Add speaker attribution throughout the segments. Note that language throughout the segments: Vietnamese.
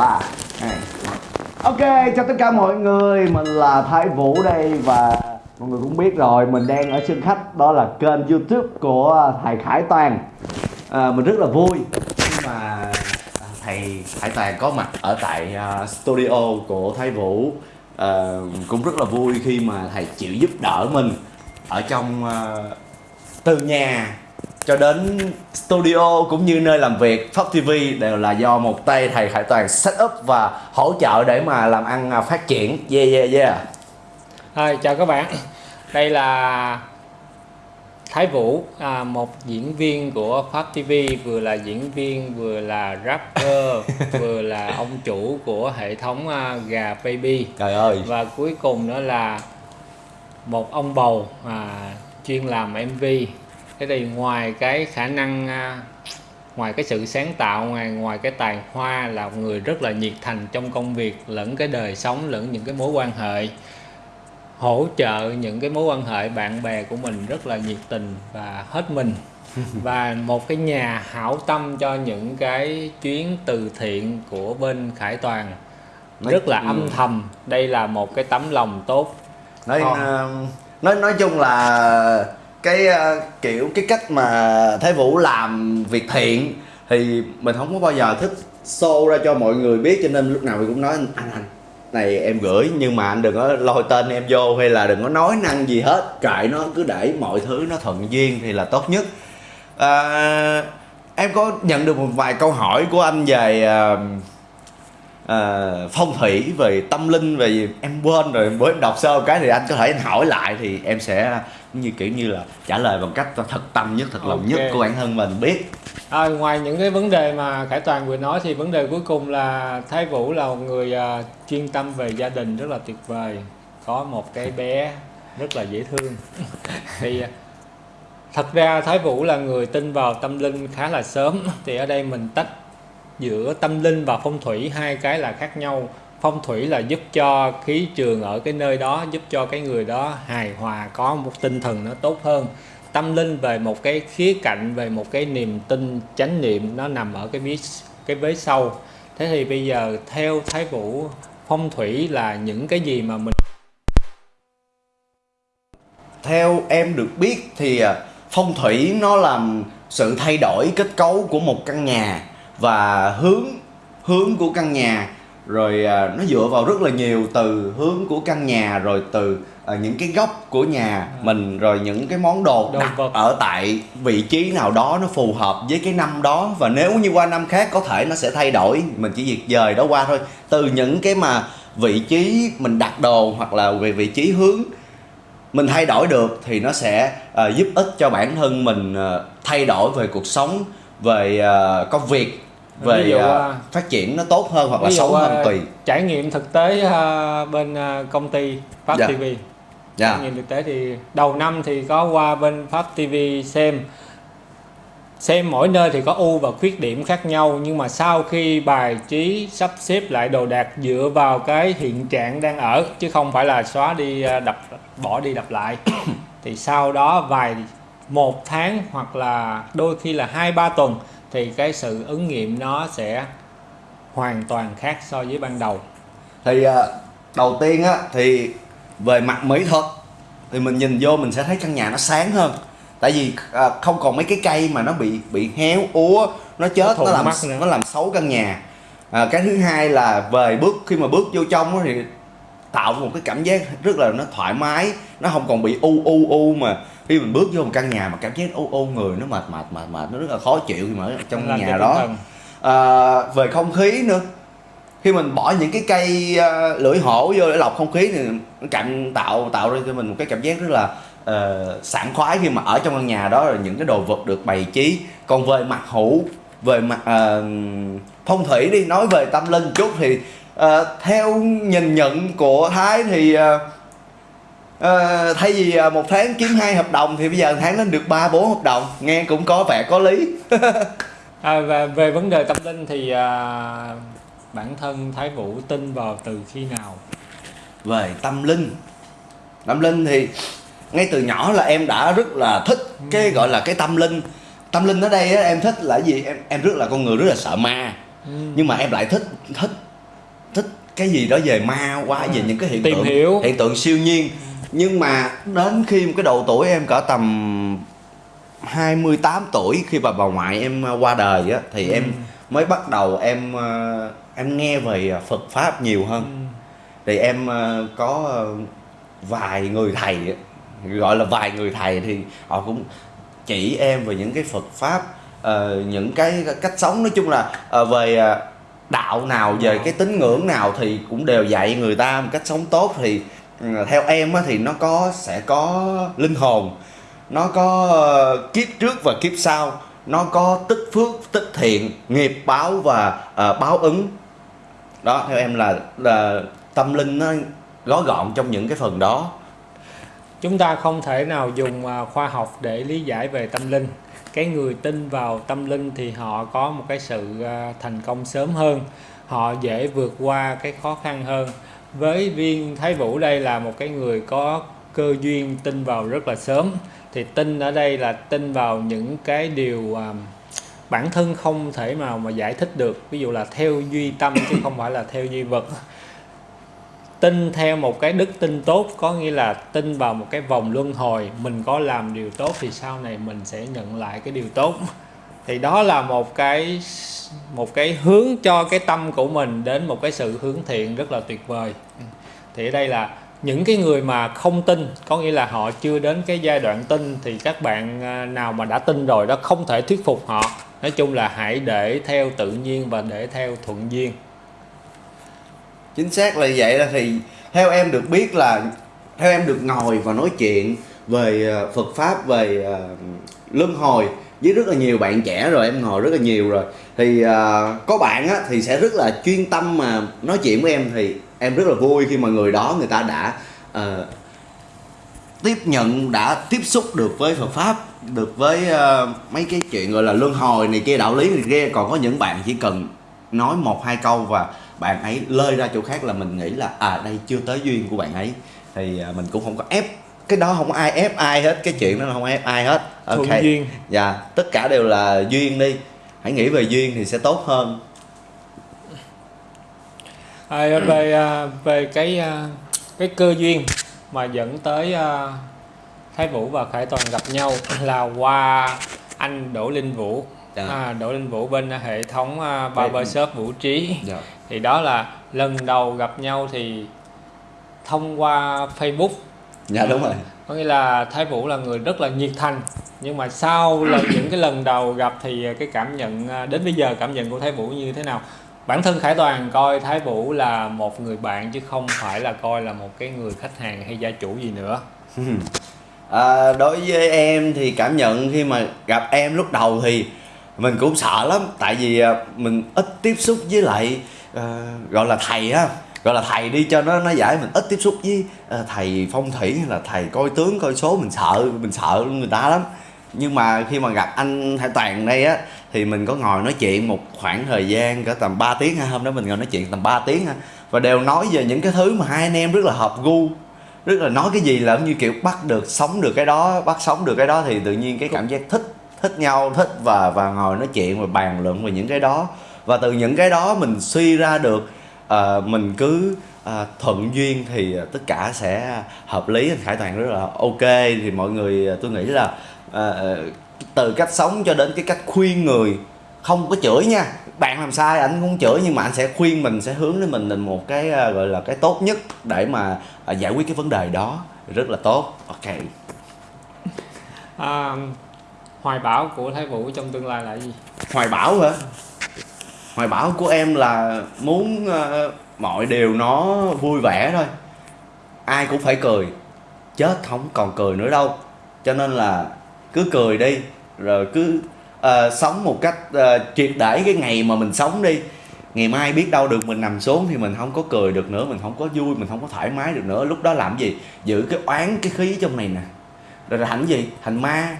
Speaker 1: ba hai một. ok chào tất cả mọi người mình là thái vũ đây và mọi người cũng biết rồi mình đang ở sân khách đó là kênh youtube của thầy khải toàn à, mình rất là vui khi mà thầy khải toàn có mặt ở tại à, studio của thái vũ à, cũng rất là vui khi mà thầy chịu giúp đỡ mình ở trong uh, từ nhà cho đến studio cũng như nơi làm việc Pháp TV đều là do một tay thầy Khải Toàn set up và hỗ trợ để mà làm ăn à, phát triển. Yeah yeah yeah.
Speaker 2: Hi, chào các bạn. Đây là Thái Vũ à, một diễn viên của Pháp TV vừa là diễn viên vừa là rapper vừa là ông chủ của hệ thống à, gà baby.
Speaker 1: Trời ơi.
Speaker 2: Và cuối cùng nữa là một ông bầu à, chuyên làm MV thế thì ngoài cái khả năng à, ngoài cái sự sáng tạo ngoài ngoài cái tài hoa là một người rất là nhiệt thành trong công việc lẫn cái đời sống lẫn những cái mối quan hệ hỗ trợ những cái mối quan hệ bạn bè của mình rất là nhiệt tình và hết mình. Và một cái nhà hảo tâm cho những cái chuyến từ thiện của bên Khải Toàn.
Speaker 1: Nói-
Speaker 2: rất là âm thầm. Đây là một cái tấm lòng tốt.
Speaker 1: Nói
Speaker 2: ờ,
Speaker 1: nói nói chung là cái uh, kiểu cái cách mà Thái Vũ làm việc thiện thì mình không có bao giờ thích show ra cho mọi người biết cho nên lúc nào mình cũng nói anh anh này em gửi nhưng mà anh đừng có lôi tên em vô hay là đừng có nói năng gì hết kệ nó cứ để mọi thứ nó thuận duyên thì là tốt nhất. À, em có nhận được một vài câu hỏi của anh về uh, à, phong thủy về tâm linh về em quên rồi bữa em đọc sơ cái thì anh có thể anh hỏi lại thì em sẽ như kiểu như là trả lời bằng cách thật tâm nhất thật lòng nhất của bản thân mình biết.
Speaker 2: À, ngoài những cái vấn đề mà Khải Toàn vừa nói thì vấn đề cuối cùng là Thái Vũ là một người à, chuyên tâm về gia đình rất là tuyệt vời có một cái bé rất là dễ thương. Thì à, thật ra Thái Vũ là người tin vào tâm linh khá là sớm thì ở đây mình tách giữa tâm linh và phong thủy, hai cái là khác nhau. Phong thủy là giúp cho khí trường ở cái nơi đó, giúp cho cái người đó hài hòa, có một tinh thần nó tốt hơn. Tâm linh về một cái khía cạnh, về một cái niềm tin, chánh niệm, nó nằm ở cái vế cái vế sau. Thế thì bây giờ theo thái vũ, phong thủy là những cái gì mà mình
Speaker 1: theo em được biết thì à, phong thủy nó làm sự thay đổi, kết cấu của một căn nhà và hướng hướng của căn nhà. Rồi à, nó dựa vào rất là nhiều từ hướng của căn nhà rồi từ à, những cái góc của nhà mình rồi những cái món đồ
Speaker 2: Đồ
Speaker 1: đặt
Speaker 2: vật.
Speaker 1: ở tại vị trí nào đó nó phù hợp với cái năm đó. Và nếu như qua năm khác có thể nó sẽ thay đổi. Mình chỉ việc dời đó qua thôi. Từ những cái mà vị trí mình đặt đồ hoặc là về vị trí hướng mình thay đổi được thì nó sẽ ờ, giúp ích cho bản thân mình ờ, thay đổi về cuộc sống về ờ, công việc về
Speaker 2: Ví dụ, à,
Speaker 1: phát triển nó tốt hơn hoặc là xấu hơn
Speaker 2: à,
Speaker 1: tùy
Speaker 2: trải nghiệm thực tế à, bên à, công ty Pháp
Speaker 1: Dạ.
Speaker 2: TV
Speaker 1: Dạ.
Speaker 2: trải nghiệm thực tế thì đầu năm thì có qua bên Pháp TV xem xem mỗi nơi thì có ưu và khuyết điểm khác nhau nhưng mà sau khi bài trí sắp xếp lại đồ đạc dựa vào cái hiện trạng đang ở chứ không phải là xóa đi đập bỏ đi đập lại thì sau đó vài một tháng hoặc là đôi khi là hai ba tuần thì cái sự ứng nghiệm nó sẽ hoàn toàn khác so với ban đầu.
Speaker 1: Thì ờ, đầu tiên á thì về mặt mỹ thuật thì mình nhìn vô mình sẽ thấy căn nhà nó sáng hơn. Tại vì ờ, không còn mấy cái cây mà nó bị bị héo úa nó chết
Speaker 2: Nó
Speaker 1: nó làm nó làm xấu căn nhà. À, cái thứ hai là về bước khi mà bước vô trong thì tạo một cái cảm giác rất là nó thoải mái nó không còn bị u u u mà khi mình bước vô một căn nhà mà cảm giác u u người nó mệt mệt mệt mệt nó rất là khó chịu khi mà ở trong
Speaker 2: Làm
Speaker 1: nhà đó. à, về không khí nữa. Khi mình bỏ những cái cây à, lưỡi hổ vô để lọc không khí thì nó cảm tạo tạo ra cho mình một cái cảm giác rất là ờ, sảng khoái khi mà ở trong căn nhà đó là những cái đồ vật được bày trí. Còn về mặt hữu về mặt ờ, phong thủy đi nói về tâm linh chút thì ờ, theo nhìn nhận của thái thì ờ, ờ, thay vì ờ, một tháng kiếm hai hợp đồng thì bây giờ tháng lên được ba bốn hợp đồng. Nghe cũng có vẻ có lý.
Speaker 2: À, và về vấn đề tâm linh thì à, bản thân Thái Vũ tin vào từ khi nào?
Speaker 1: về tâm linh. Tâm linh thì ngay từ nhỏ là em đã rất là thích cái gọi là cái tâm linh. Tâm linh ở đây á, em thích là gì? Em em rất là con người rất là sợ ma.
Speaker 2: Ừ.
Speaker 1: nhưng mà em lại thích thích thích cái gì đó về ma quá về những cái hiện
Speaker 2: Tìm
Speaker 1: tượng
Speaker 2: hiểu.
Speaker 1: hiện tượng siêu nhiên nhưng mà đến khi một cái độ tuổi em cỡ tầm 28 tuổi khi bà bà ngoại em qua đời á thì em mới bắt đầu em ờ, em nghe về Phật pháp nhiều hơn. Thì em ờ, có ờ, vài người thầy gọi là vài người thầy thì họ cũng chỉ em về những cái Phật pháp ờ, những cái cách sống. Nói chung là ờ, về ờ, đạo nào về cái tín ngưỡng nào thì cũng đều dạy người ta một cách sống tốt. Thì ừ, Ờ, theo em thì nó có sẽ có linh hồn nó có ờ, kiếp trước và kiếp sau nó có tích phước tích thiện nghiệp báo và uh, báo ứng. Đó theo em là là tâm linh nó gói gọn trong những cái phần đó.
Speaker 2: Chúng ta không thể nào dùng khoa học để lý giải về tâm linh. Cái người tin vào tâm linh thì họ có một cái sự thành công sớm hơn họ dễ vượt qua cái khó khăn hơn với viên thái vũ đây là một cái người có cơ duyên tin vào rất là sớm. Thì tin ở đây là tin vào những cái điều à, bản thân không thể nào mà giải thích được. Ví dụ là theo duy tâm chứ không phải là theo duy vật. Tin theo một cái đức tin tốt có nghĩa là tin vào một cái vòng luân hồi. Mình có làm điều tốt thì sau này mình sẽ nhận lại cái điều tốt thì đó là một cái một cái hướng cho cái tâm của mình đến một cái sự hướng thiện rất là tuyệt vời. Thì ở đây là những cái người mà không tin có nghĩa là họ chưa đến cái giai đoạn tin thì các bạn à, nào mà đã tin rồi đó không thể thuyết phục họ. Nói chung là hãy để theo tự nhiên và để theo thuận duyên.
Speaker 1: Chính xác là vậy là thì theo em được biết là theo em được ngồi và nói chuyện về ờ, Phật pháp về ờ, luân hồi với rất là nhiều bạn trẻ rồi em ngồi rất là nhiều rồi. Thì uh, có bạn á thì sẽ rất là chuyên tâm mà nói chuyện với em. Thì em rất là vui khi mà người đó người ta đã uh, tiếp nhận đã tiếp xúc được với Phật pháp được với uh, mấy cái chuyện gọi là luân hồi này kia đạo lý này kia. Còn có những bạn chỉ cần nói một hai câu và bạn ấy lơi ra chỗ khác là mình nghĩ là à đây chưa tới duyên của bạn ấy. Thì uh, mình cũng không có ép cái đó không có ai ép ai hết cái chuyện đó là không ép ai hết ok.
Speaker 2: Thuận duyên.
Speaker 1: Dạ tất cả đều là duyên đi. Hãy nghĩ về duyên thì sẽ tốt hơn.
Speaker 2: À, về à, về cái à, cái cơ duyên mà dẫn tới à, Thái Vũ và Khải Toàn gặp nhau là qua anh Đỗ Linh Vũ.
Speaker 1: Dạ.
Speaker 2: à, Đỗ Linh Vũ bên hệ thống à, Barbershop Vũ Trí.
Speaker 1: Dạ.
Speaker 2: Thì đó là lần đầu gặp nhau thì thông qua Facebook
Speaker 1: dạ đúng rồi.
Speaker 2: Có nghĩa là Thái Vũ là người rất là nhiệt thành. Nhưng mà sau lần những cái lần đầu gặp thì cái cảm nhận à, đến bây giờ cảm nhận của Thái Vũ như thế nào? Bản thân Khải Toàn coi Thái Vũ là một người bạn chứ không phải là coi là một cái người khách hàng hay gia chủ gì nữa.
Speaker 1: À, đối với em thì cảm nhận khi mà gặp em lúc đầu thì mình cũng sợ lắm. Tại vì à, mình ít tiếp xúc với lại à, gọi là thầy á gọi là thầy đi cho nó nó giải mình ít tiếp xúc với uh, thầy phong thủy hay là thầy coi tướng coi số. Mình sợ mình sợ người ta lắm. Nhưng mà khi mà gặp anh Hải Toàn đây á thì mình có ngồi nói chuyện một khoảng thời gian cỡ tầm 3 tiếng. Ha hôm đó mình ngồi nói chuyện tầm 3 tiếng ha và đều nói về những cái thứ mà hai anh em rất là hợp gu rất là nói cái gì là như kiểu bắt được sống được cái đó bắt sống được cái đó thì tự nhiên cái cảm giác thích thích nhau thích và và ngồi nói chuyện và bàn luận về những cái đó. Và từ những cái đó mình suy ra được ờ, mình cứ ờ, thuận duyên thì tất cả sẽ hợp lý anh Khải Toàn. Rất là ok. Thì mọi người ờ, tôi nghĩ là ờ, từ cách sống cho đến cái cách khuyên người không có chửi nha. Bạn làm sai anh không chửi nhưng mà anh sẽ khuyên mình sẽ hướng đến mình thành một cái ờ, gọi là cái tốt nhất để mà ờ, giải quyết cái vấn đề đó. Rất là tốt. Ok.
Speaker 2: À, hoài bão của Thái Vũ trong tương lai là gì?
Speaker 1: Hoài bão hả hoài bão của em là muốn uh, mọi điều nó vui vẻ thôi. Ai cũng phải cười. Chết không còn cười nữa đâu. Cho nên là cứ cười đi rồi cứ uh, sống một cách uh, triệt để cái ngày mà mình sống đi. Ngày mai biết đâu được mình nằm xuống thì mình không có cười được nữa mình không có vui mình không có thoải mái được nữa. Lúc đó làm gì? Giữ cái oán cái khí trong này nè. Rồi là thành gì? Thành ma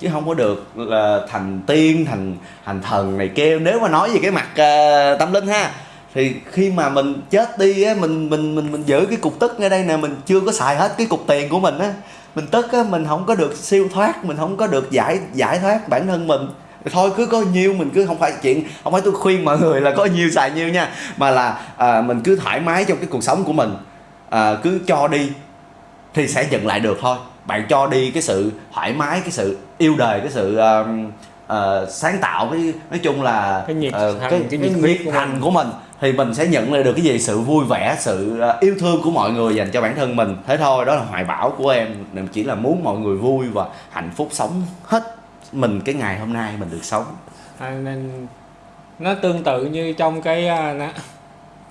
Speaker 1: chứ không có được là thành tiên thành thành thần này kia nếu mà nói về cái mặt uh, tâm linh ha thì khi mà mình chết đi á mình mình mình mình giữ cái cục tức ngay đây nè mình chưa có xài hết cái cục tiền của mình á mình tức á mình không có được siêu thoát mình không có được giải giải thoát bản thân mình. Thôi cứ có nhiêu mình cứ không phải chuyện không phải tôi khuyên mọi người là có nhiêu xài nhiêu nha mà là à, mình cứ thoải mái trong cái cuộc sống của mình. À, cứ cho đi thì sẽ nhận lại được thôi bạn cho đi cái sự thoải mái cái sự yêu đời cái sự uh, uh, sáng tạo cái nói chung là
Speaker 2: Cái nhiệt
Speaker 1: uh,
Speaker 2: thành,
Speaker 1: cái,
Speaker 2: cái
Speaker 1: cái
Speaker 2: nhiệt
Speaker 1: nhiệt
Speaker 2: huyết của
Speaker 1: thành
Speaker 2: mình.
Speaker 1: của mình thì mình sẽ nhận lại được cái gì? Sự vui vẻ sự uh, yêu thương của mọi người dành cho bản thân mình. Thế thôi đó là hoài bão của em. Mình chỉ là muốn mọi người vui và hạnh phúc sống hết mình cái ngày hôm nay mình được sống.
Speaker 2: À, nên nó tương tự như trong cái nó-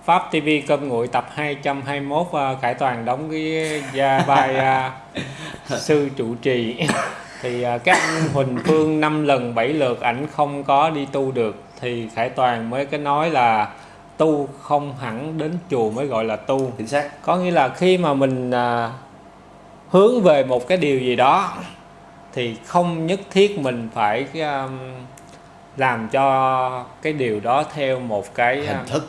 Speaker 2: Pháp TV cơm nguội tập 221 à, Khải Toàn đóng cái gia vai à, sư trụ trì. Thì à, các anh Huỳnh Phương năm lần bảy lượt ảnh không có đi tu được. Thì Khải Toàn mới cái nói là tu không hẳn đến chùa mới gọi là tu.
Speaker 1: Chính xác.
Speaker 2: Có nghĩa là khi mà mình à, hướng về một cái điều gì đó thì không nhất thiết mình phải um, làm cho cái điều đó theo một cái
Speaker 1: hình thức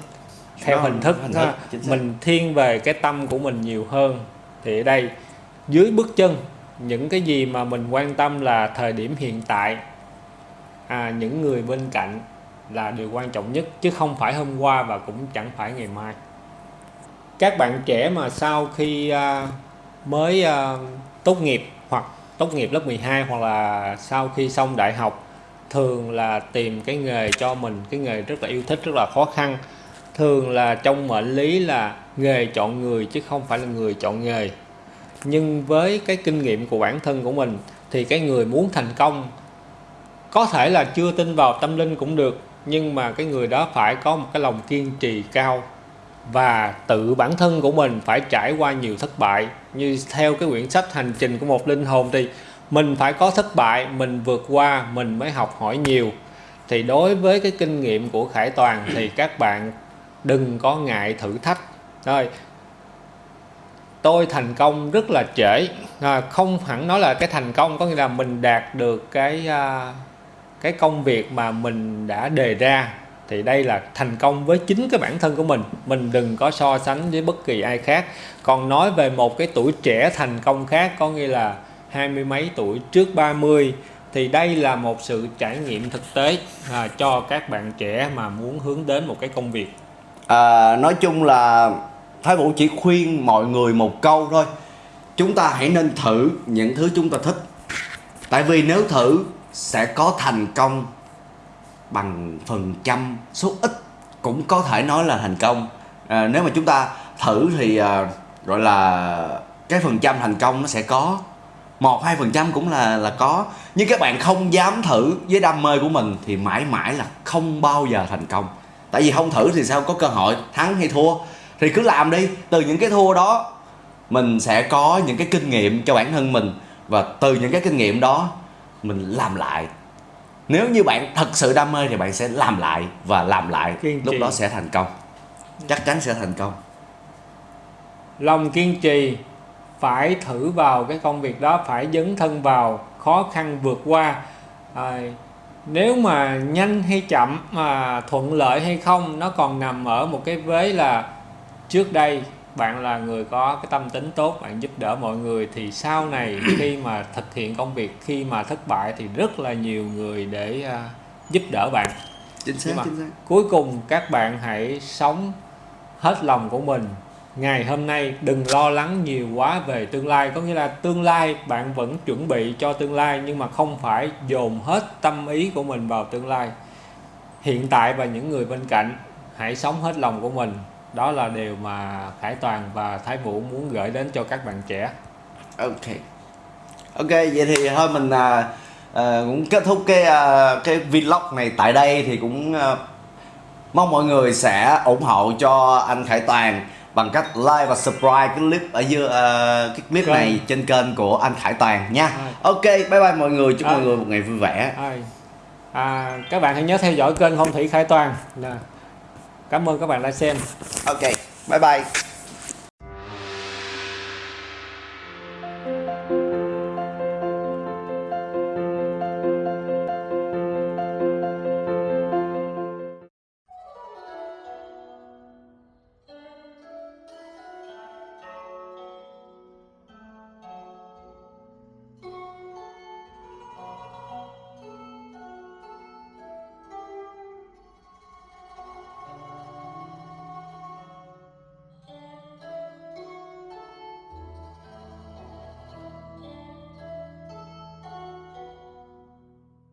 Speaker 2: theo hình thức,
Speaker 1: hình xác.
Speaker 2: mình thiên về cái tâm của mình nhiều hơn. Thì ở đây dưới bước chân những cái gì mà mình quan tâm là thời điểm hiện tại à, những người bên cạnh là điều quan trọng nhất chứ không phải hôm qua và cũng chẳng phải ngày mai. Các bạn trẻ mà sau khi à, mới à, tốt nghiệp hoặc tốt nghiệp lớp 12 hoặc là sau khi xong đại học thường là tìm cái nghề cho mình cái nghề rất là yêu thích rất là khó khăn thường là trong mệnh lý là nghề chọn người chứ không phải là người chọn nghề. Nhưng với cái kinh nghiệm của bản thân của mình thì cái người muốn thành công có thể là chưa tin vào tâm linh cũng được, nhưng mà cái người đó phải có một cái lòng kiên trì cao. Và tự bản thân của mình phải trải qua nhiều thất bại. Như theo cái quyển sách hành trình của một linh hồn thì mình phải có thất bại, mình vượt qua, mình mới học hỏi nhiều. Thì đối với cái kinh nghiệm của khải toàn thì các bạn đừng có ngại thử thách. Rồi tôi thành công rất là trễ. À, không hẳn nói là cái thành công có nghĩa là mình đạt được cái à, cái công việc mà mình đã đề ra. Thì đây là thành công với chính cái bản thân của mình. Mình đừng có so sánh với bất kỳ ai khác. Còn nói về một cái tuổi trẻ thành công khác có nghĩa là hai mươi mấy tuổi trước 30 thì đây là một sự trải nghiệm thực tế à, cho các bạn trẻ mà muốn hướng đến một cái công việc
Speaker 1: à, nói chung là Thái Vũ chỉ khuyên mọi người một câu thôi. Chúng ta hãy nên thử những thứ chúng ta thích. Tại vì nếu thử sẽ có thành công bằng phần trăm số ít cũng có thể nói là thành công. À, nếu mà chúng ta thử thì à, gọi là cái phần trăm thành công nó sẽ có. Một hai phần trăm cũng là là có. Nhưng các bạn không dám thử với đam mê của mình thì mãi mãi là không bao giờ thành công tại vì không thử thì sao? Có cơ hội thắng hay thua? Thì cứ làm đi. Từ những cái thua đó mình sẽ có những cái kinh nghiệm cho bản thân mình. Và từ những cái kinh nghiệm đó mình làm lại. Nếu như bạn thật sự đam mê thì bạn sẽ làm lại và làm lại.
Speaker 2: Kiên
Speaker 1: lúc
Speaker 2: trì.
Speaker 1: đó sẽ thành công. Chắc chắn sẽ thành công.
Speaker 2: Lòng kiên trì phải thử vào cái công việc đó phải dấn thân vào khó khăn vượt qua. À, nếu mà nhanh hay chậm mà thuận lợi hay không nó còn nằm ở một cái vế là trước đây bạn là người có cái tâm tính tốt bạn giúp đỡ mọi người thì sau này khi mà thực hiện công việc khi mà thất bại thì rất là nhiều người để à, giúp đỡ bạn.
Speaker 1: Chính xác
Speaker 2: Nhưng mà-
Speaker 1: chính xác.
Speaker 2: cuối cùng các bạn hãy sống hết lòng của mình ngày hôm nay đừng lo lắng nhiều quá về tương lai. Có nghĩa là tương lai bạn vẫn chuẩn bị cho tương lai nhưng mà không phải dồn hết tâm ý của mình vào tương lai. Hiện tại và những người bên cạnh hãy sống hết lòng của mình. Đó là điều mà Khải Toàn và Thái Vũ muốn gửi đến cho các bạn trẻ.
Speaker 1: Ok. Ok vậy thì thôi mình à, à, cũng kết thúc cái à, cái vlog này tại đây thì cũng à, mong mọi người sẽ ủng hộ cho anh Khải Toàn bằng cách like và subscribe cái clip ở dưới à, cái clip
Speaker 2: Kênh.
Speaker 1: này trên kênh của anh Khải Toàn nha. Ok bye bye mọi người chúc
Speaker 2: À.
Speaker 1: mọi người một ngày vui vẻ.
Speaker 2: À, các bạn hãy nhớ theo dõi kênh Phong Thủy Khải Toàn. Nè. cảm ơn các bạn đã xem.
Speaker 1: Ok bye bye